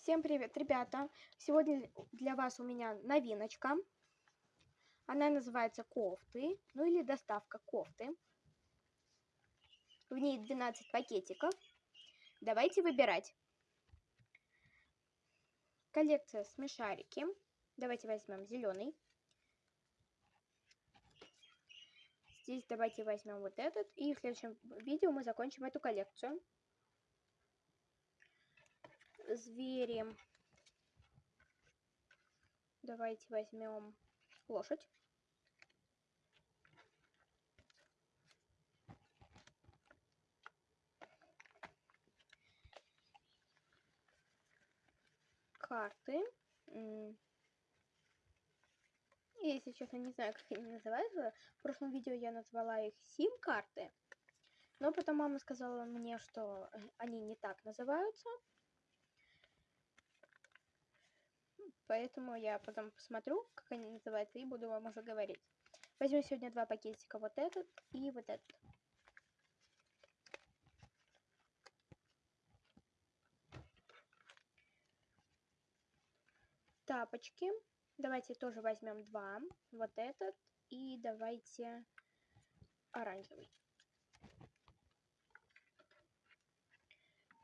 Всем привет, ребята! Сегодня для вас у меня новиночка. Она называется кофты, ну или доставка кофты. В ней 12 пакетиков. Давайте выбирать. Коллекция смешарики. Давайте возьмем зеленый. Здесь давайте возьмем вот этот. И в следующем видео мы закончим эту коллекцию звери. Давайте возьмем лошадь. Карты. Если честно, не знаю, как они называются. В прошлом видео я назвала их сим-карты. Но потом мама сказала мне, что они не так называются. Поэтому я потом посмотрю, как они называются, и буду вам уже говорить. Возьму сегодня два пакетика, вот этот и вот этот. Тапочки. Давайте тоже возьмем два. Вот этот. И давайте оранжевый.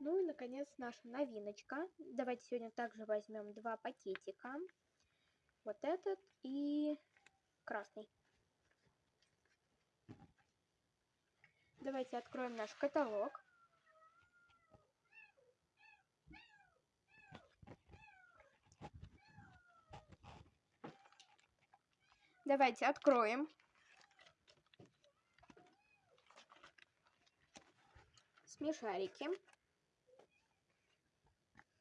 Ну и, наконец, наша новиночка. Давайте сегодня также возьмем два пакетика. Вот этот и красный. Давайте откроем наш каталог. Давайте откроем. Смешарики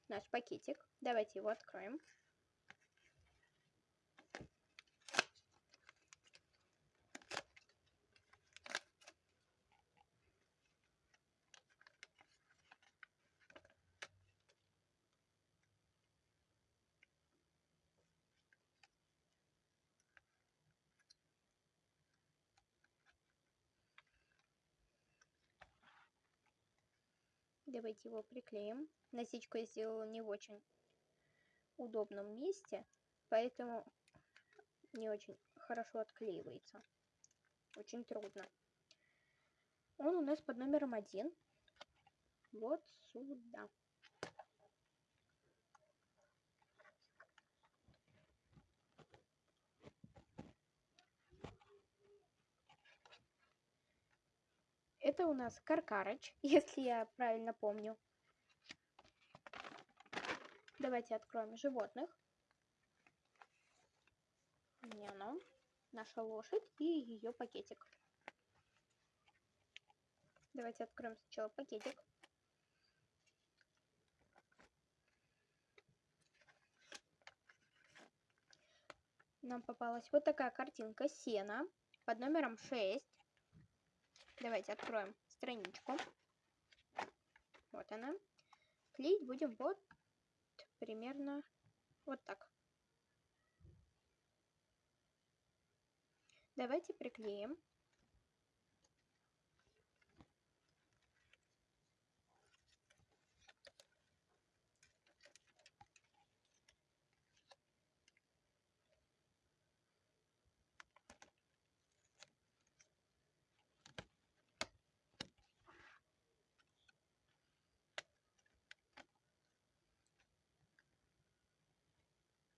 наш пакетик. Давайте его откроем. Давайте его приклеим. Насечку я сделала не в очень удобном месте, поэтому не очень хорошо отклеивается. Очень трудно. Он у нас под номером один. Вот сюда. Это у нас Каркарыч, если я правильно помню. Давайте откроем животных. Не оно. Наша лошадь и ее пакетик. Давайте откроем сначала пакетик. Нам попалась вот такая картинка сена под номером 6. Давайте откроем страничку. Вот она. Клеить будем вот примерно вот так. Давайте приклеим.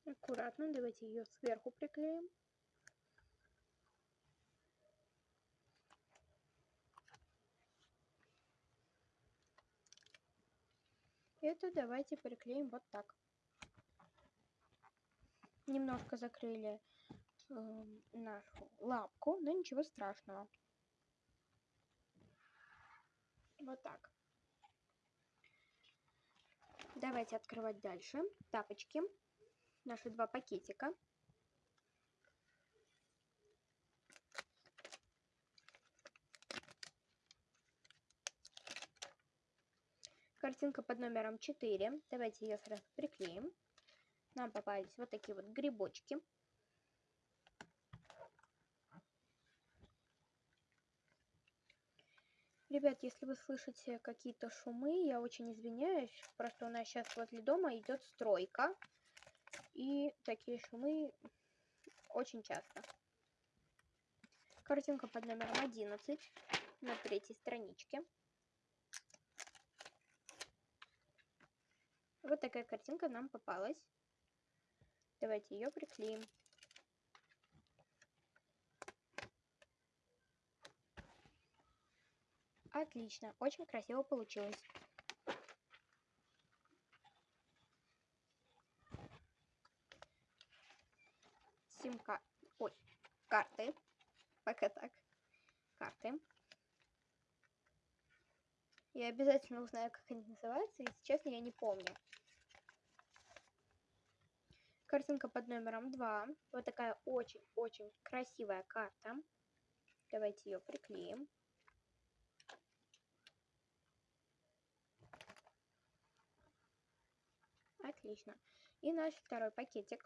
Аккуратно, давайте ее сверху приклеим. Это давайте приклеим вот так. Немножко закрыли э, нашу лапку, но ничего страшного. Вот так. Давайте открывать дальше. Тапочки наши два пакетика. Картинка под номером 4. Давайте ее сразу приклеим. Нам попались вот такие вот грибочки. Ребят, если вы слышите какие-то шумы, я очень извиняюсь. Просто у нас сейчас возле дома идет стройка. И такие шумы очень часто. Картинка под номером 11 на третьей страничке. Вот такая картинка нам попалась. Давайте ее приклеим. Отлично, очень красиво получилось. Симка... Ой, карты. Пока так. Карты. Я обязательно узнаю, как они называются, если честно, я не помню. Картинка под номером 2. Вот такая очень-очень красивая карта. Давайте ее приклеим. Отлично. И наш второй пакетик.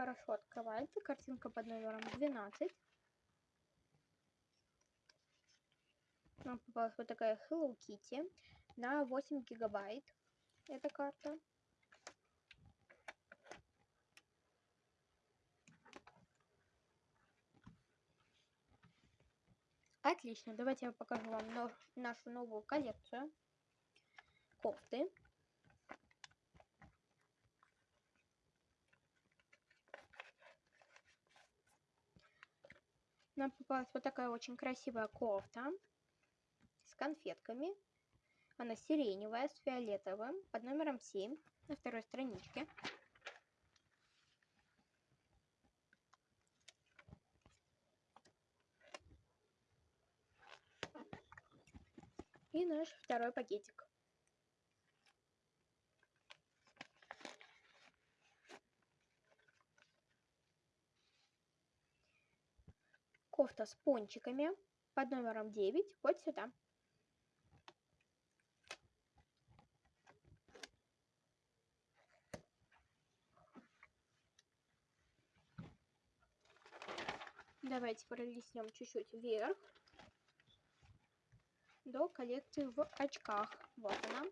Хорошо открывается. Картинка под номером 12. Нам попалась вот такая Hello Kitty на 8 гигабайт. Эта карта. Отлично, давайте я покажу вам нашу новую коллекцию. Кофты. Нам попалась вот такая очень красивая кофта конфетками. Она сиреневая с фиолетовым под номером 7 на второй страничке. И наш второй пакетик. Кофта с пончиками под номером 9 вот сюда. Давайте пролистнем чуть-чуть вверх до коллекции в очках. Вот она.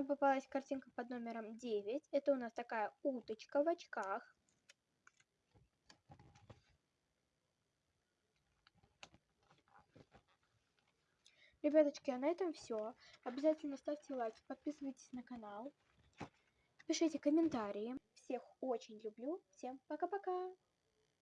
Нам попалась картинка под номером 9. Это у нас такая уточка в очках. Ребяточки, а на этом все. Обязательно ставьте лайки, подписывайтесь на канал. Пишите комментарии. Всех очень люблю. Всем пока-пока.